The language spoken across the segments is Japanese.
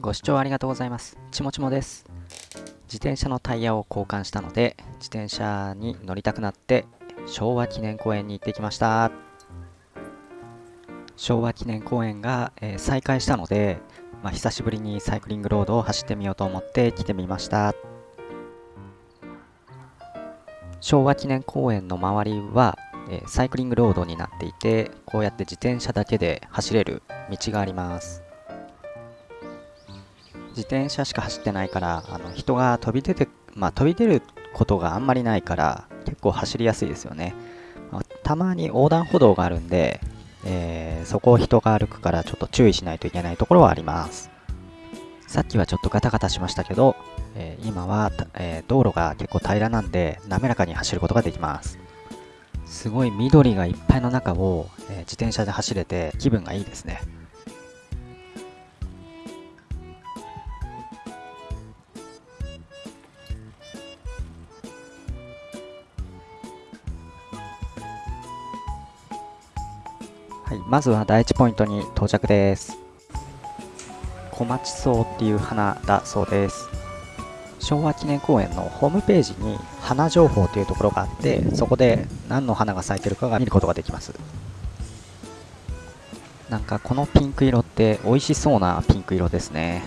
ご視聴ありがとうございます。ちもちもです。自転車のタイヤを交換したので、自転車に乗りたくなって、昭和記念公園に行ってきました。昭和記念公園が、えー再開したので、まあ、久しぶりにサイクリングロードを走ってみようと思って来てみました。昭和記念公園の周りは、えーサイクリングロードになっていて、こうやって自転車だけで走れる道があります。自転車しか走ってないからあの人が飛び出て、まあ、飛び出ることがあんまりないから結構走りやすいですよね、まあたまに横断歩道があるんで、えーそこを人が歩くからちょっと注意しないといけないところはあります。さっきはちょっとガタガタしましたけど、えー今は、えー道路が結構平らなんで滑らかに走ることができます。すごい緑がいっぱいの中を、え自転車で走れて気分がいいですね。まずは第一ポイントに到着です。小町草っていう花だそうです。昭和記念公園のホームページに花情報というところがあって、そこで何の花が咲いてるかが見ることができます。なんかこのピンク色って美味しそうなピンク色ですね。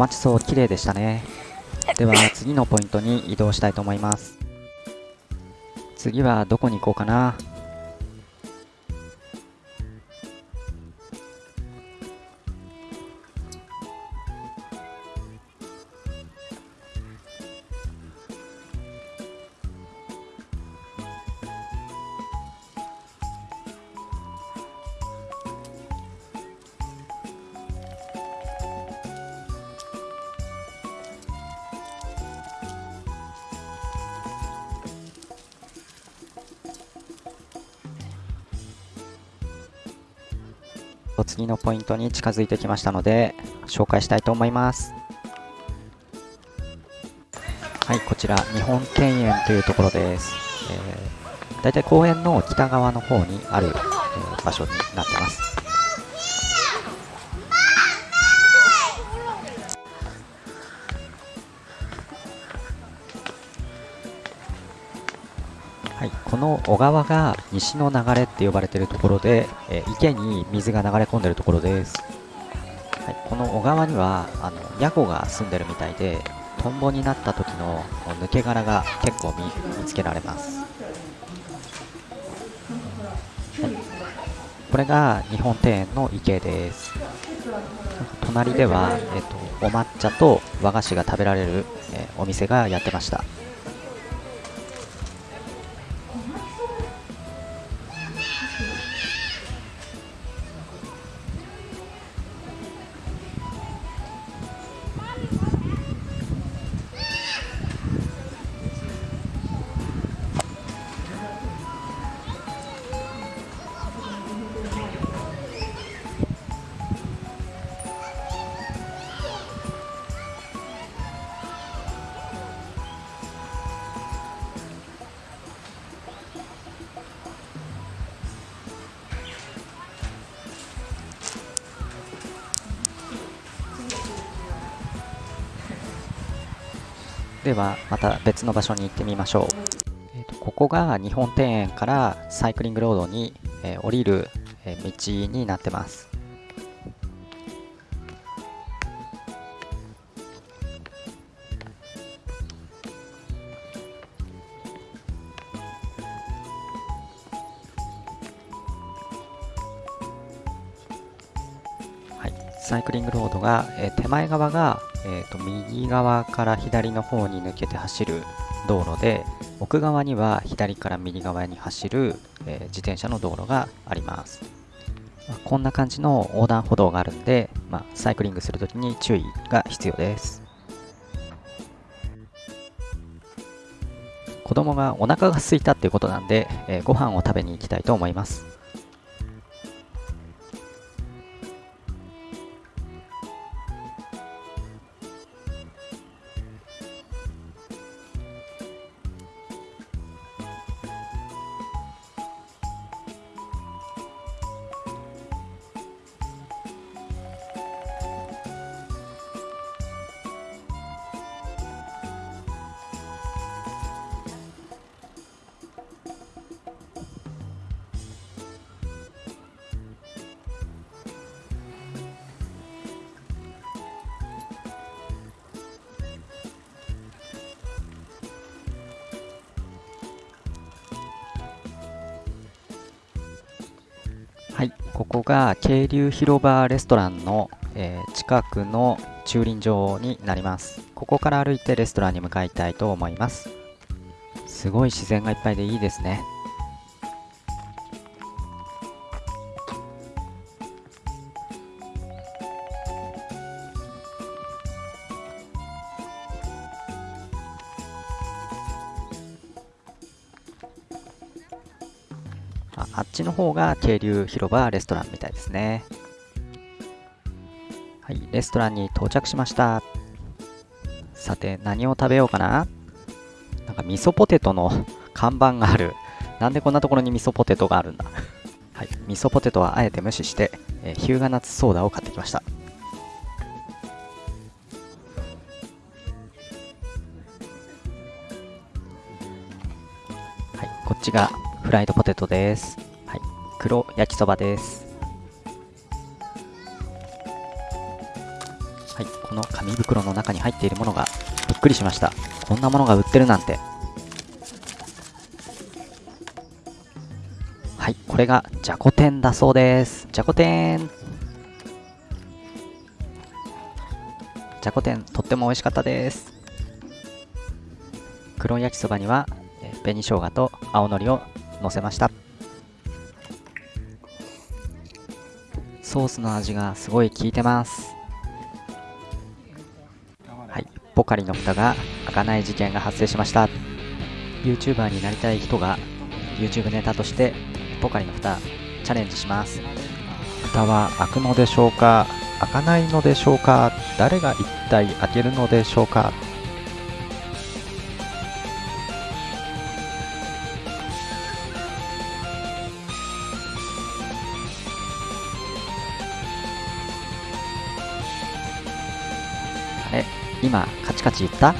はい、小町草綺麗でしたね。では次のポイントに移動したいと思います。次はどこに行こうかな。次のポイントに近づいてきましたので紹介したいと思います。はいこちら日本庭園というところです、えー、だいたい公園の北側の方にある、えー場所になってます。の小川が西の流れって呼ばれているところで、えー池に水が流れ込んでいるところです、はい、この小川にはあのヤゴが住んでるみたいでトンボになった時の抜け殻が結構見見つけられます、はい、これが日本庭園の池です。隣では、えっとお抹茶と和菓子が食べられる、えーお店がやってました。ではまた別の場所に行ってみましょう、えーと、ここが日本庭園からサイクリングロードに、えー、降りる、えー、道になってます。サイクリングロードが、えー、手前側が、と、右側から左の方に抜けて走る道路で奥側には左から右側に走る、えー、自転車の道路があります、まあ、こんな感じの横断歩道があるんで、まあ、サイクリングするときに注意が必要です。子供がお腹が空いたっていうことなんで、えー、ご飯を食べに行きたいと思います。はい、ここが渓流広場レストランの、えー、近くの駐輪場になります。ここから歩いてレストランに向かいたいと思います。すごい自然がいっぱいでいいですね。方が渓流広場レストランみたいですね。はい、レストランに到着しました。さて、何を食べようかな？なんか味噌ポテトの看板がある。なんでこんなところに味噌ポテトがあるんだ？はい、味噌ポテトはあえて無視して、えー、ヒューガナッツソーダを買ってきました。はい、こっちがフライドポテトです。黒焼きそばです。はい、この紙袋の中に入っているものがびっくりしました。こんなものが売ってるなんて。はい、これがじゃこ天だそうです。じゃこ天じゃこ天とっても美味しかったです。黒焼きそばには紅生姜と青のりを乗せましたソースの味がすごい効いてます。はい。ポカリの蓋が開かない事件が発生しました。YouTuber になりたい人が YouTube ネタとしてポカリの蓋チャレンジします。蓋は開くのでしょうか開かないのでしょうか誰が一体開けるのでしょうか。今カチカチ言った？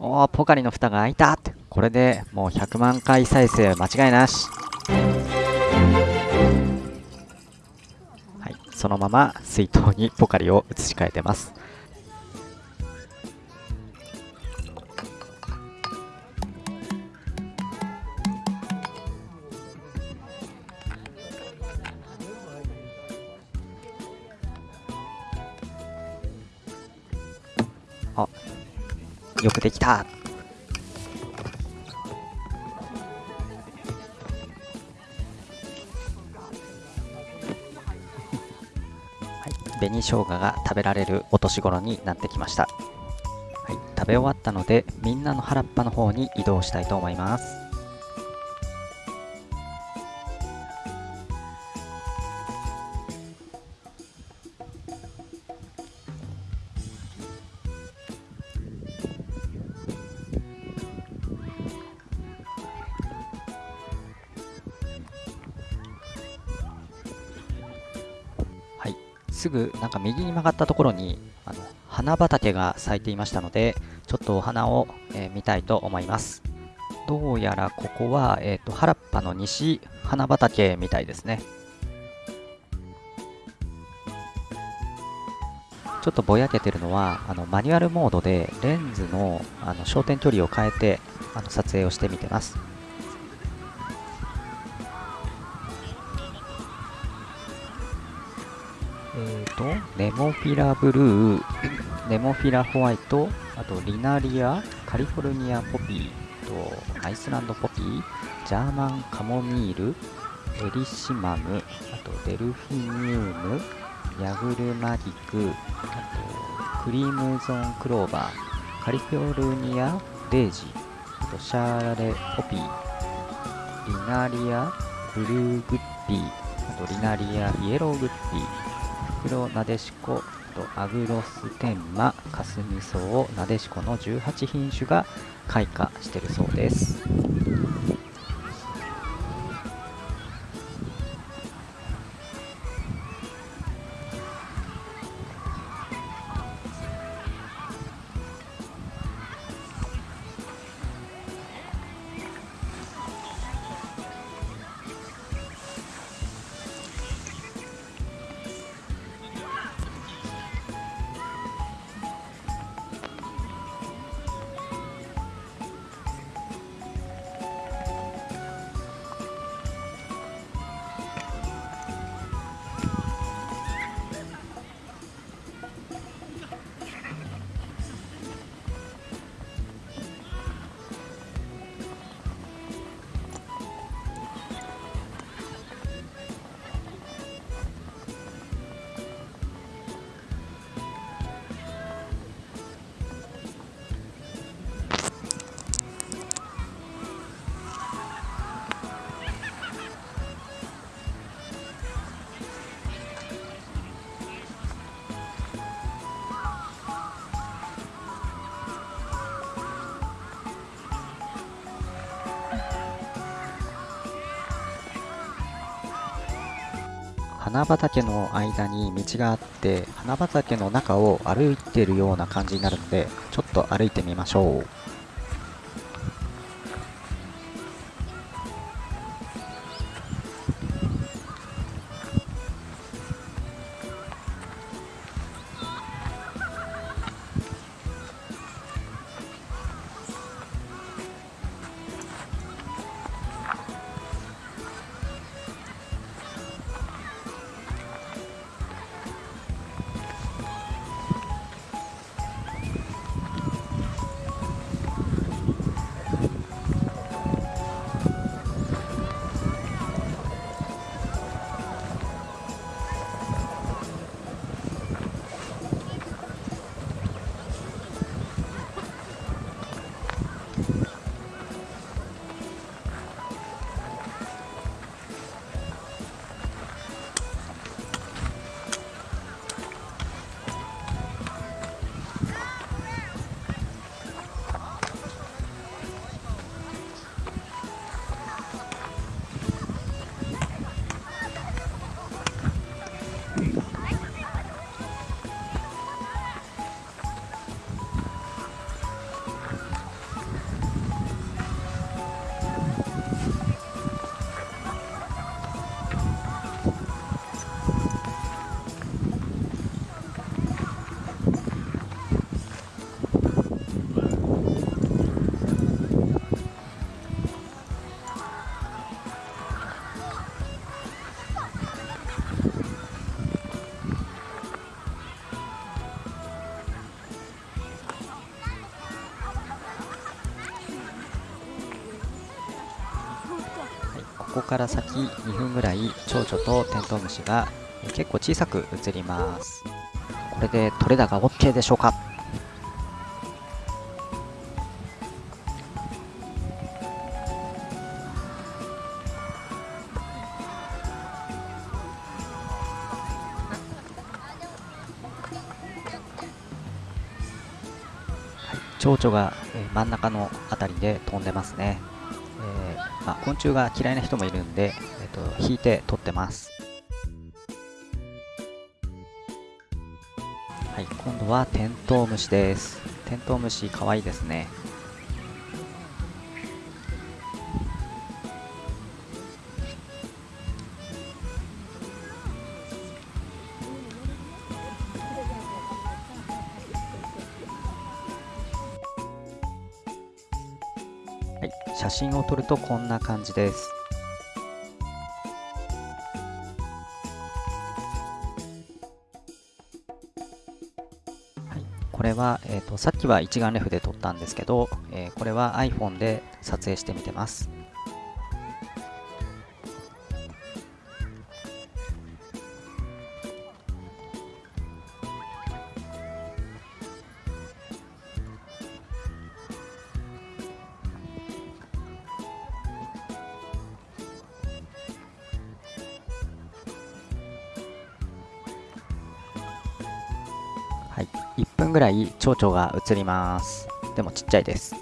おおポカリの蓋が開いた。ってこれでもう100万回再生間違いなし。はいそのまま水筒にポカリを移し替えてます。よくできた。はい、紅生姜が食べられるお年頃になってきました、はい、食べ終わったのでみんなの原っぱの方に移動したいと思います。すぐなんか右に曲がったところにあの花畑が咲いていましたのでちょっとお花を、えー、見たいと思います。どうやらここは、えーと、原っぱの西花畑みたいですね。ちょっとぼやけてるのはあのマニュアルモードでレンズのあの焦点距離を変えてあの撮影をしてみてます。ネモフィラブルー ネモフィラホワイトあとリナリアカリフォルニアポピーとアイスランドポピージャーマンカモミールエリシマムあとデルフィニウムヤグルマギクあとクリームゾーンクローバーカリフォルニアデージあとシャーレポピーリナリアブルーグッピーあとリナリアイエローグッピー黒なでしことアグロステンマカスミソウなでしこの18品種が開花してるそうです。花畑の間に道があって花畑の中を歩いてるような感じになるのでちょっと歩いてみましょう。ここから先2分ぐらい蝶々とテントウムシが結構小さく映ります。これで取れ高 OK でしょうか？蝶々が真ん中の辺りで飛んでますね。まあ、昆虫が嫌いな人もいるんで、えっと、引いて取ってます。はい、今度はテントウムシです。テントウムシかわいいですね。真を撮るとこんな感じですこれは、えーと、さっきは一眼レフで撮ったんですけど、えー、これは iPhone で撮影してみてます。1分ぐらい蝶々が映ります。でもちっちゃいです。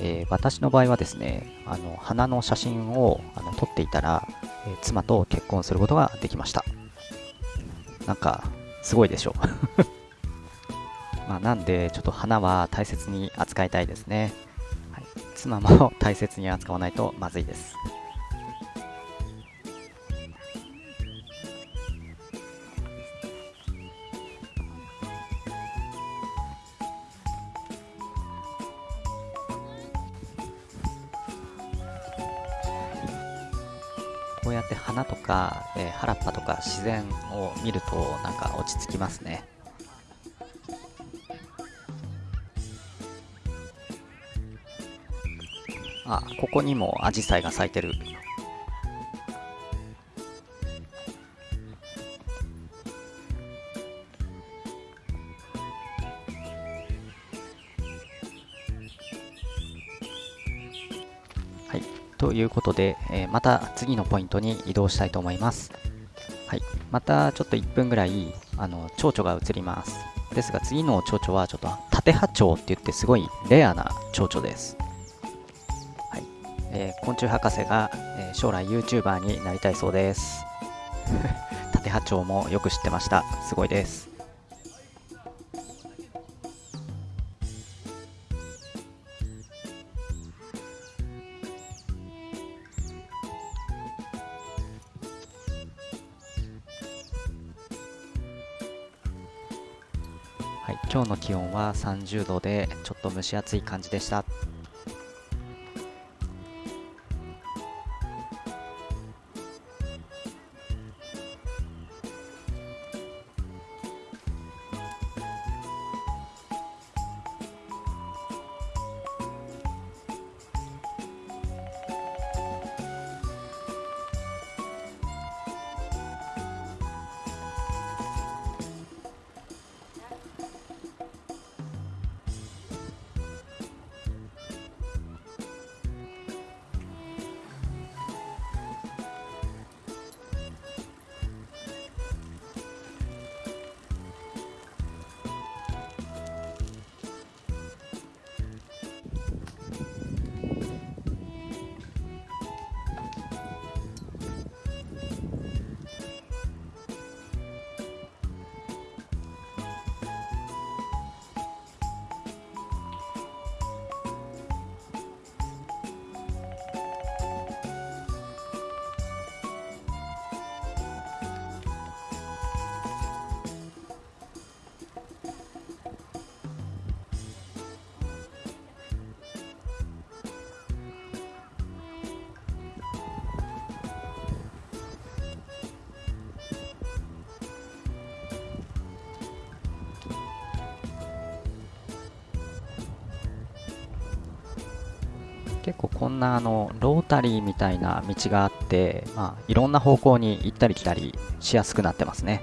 えー、私の場合はですね、あの花の写真をあの撮っていたら、えー、妻と結婚することができました。なんか、すごいでしょ まあ、なんで、ちょっと花は大切に扱いたいですね。はい、妻も大切に扱わないとまずいです。やって花とか、えー、原っぱとか自然を見るとなんか落ち着きますね。あここにもアジサイが咲いてる。いうことで、えー、また次のポイントに移動したいと思います。はい、またちょっと1分ぐらいあの蝶々が映ります。ですが次の蝶々はちょっと縦波長って言ってすごいレアな蝶々です。はいえー、昆虫博士が、えー、将来 YouTuber になりたいそうです。縦波長もよく知ってました。すごいです。今日の気温は30度でちょっと蒸し暑い感じでした。結構こんなあのロータリーみたいな道があって、まあ、いろんな方向に行ったり来たりしやすくなってますね。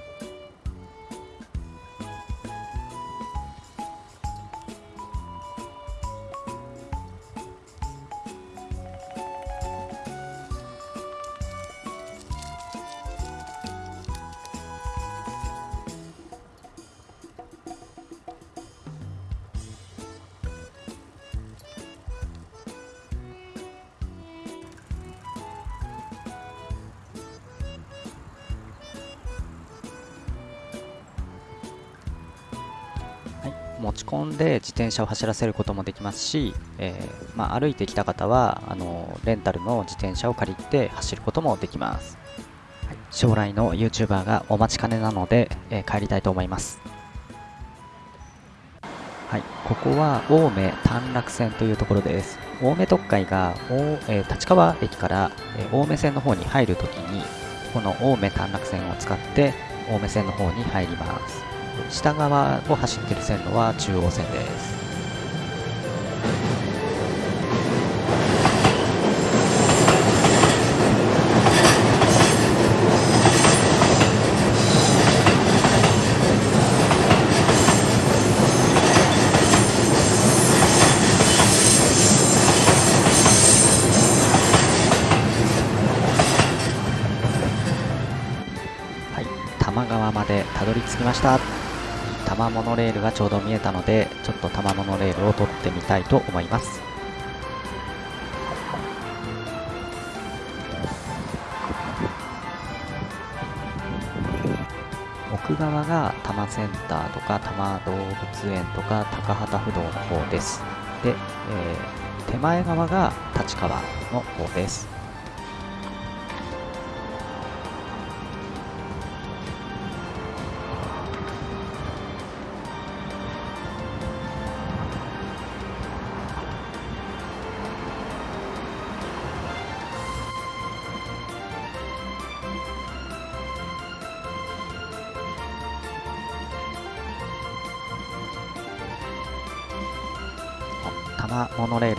車を走らせることもできますし、えー、まあ、歩いてきた方はあのレンタルの自転車を借りて走ることもできます、はい、将来の YouTuber がお待ちかねなので、えー、帰りたいと思います。はい、ここは青梅短絡線というところです。青梅特会が、えー、立川駅から、え青梅線の方に入るときにこの青梅短絡線を使って青梅線の方に入ります。下側を走っている線路は中央線ですまでたどり着きました。多摩モノレールがちょうど見えたのでちょっと多摩モノレールを撮ってみたいと思います。奥側が多摩センターとか多摩動物園とか高畑不動の方です。で、えー、手前側が立川の方です。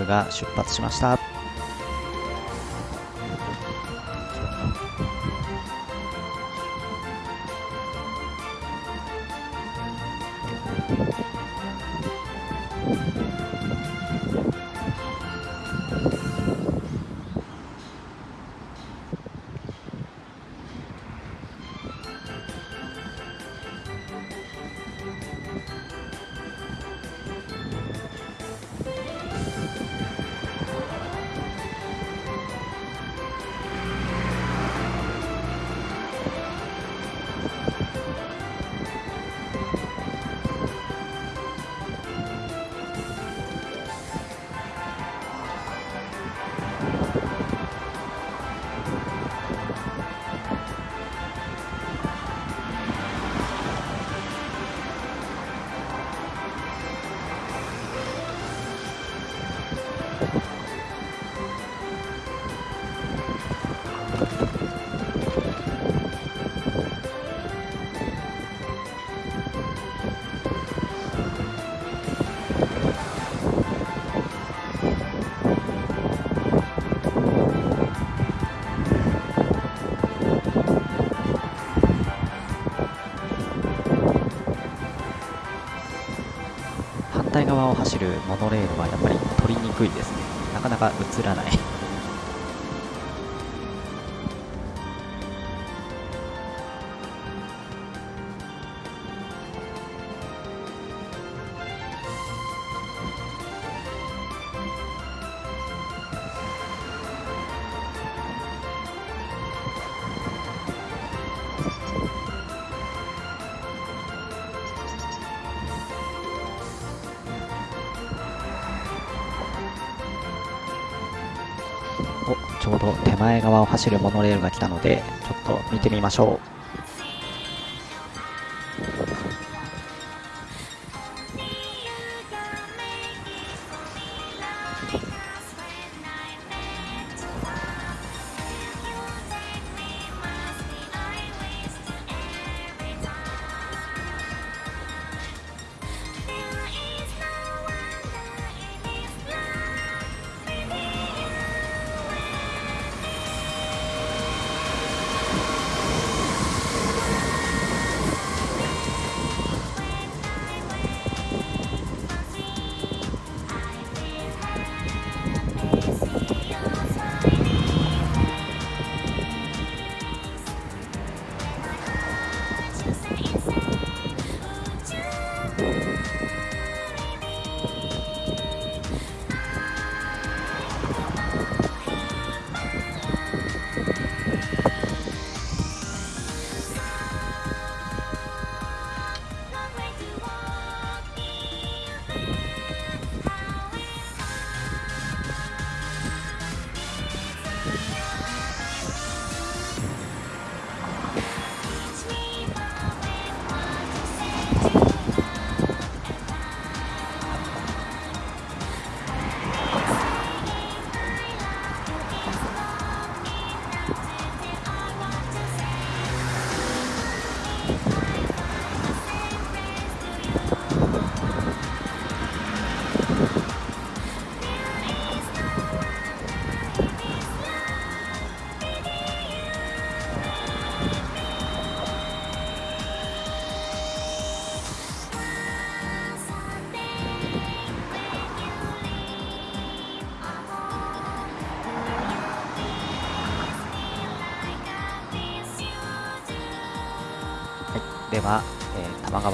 が出発しました。側を走るモノレールはやっぱり取りにくいですね。なかなか映らない。と手前側を走るモノレールが来たのでちょっと見てみましょう。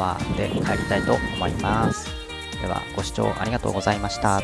ワー、で帰りたいと思います。では、ご視聴ありがとうございました。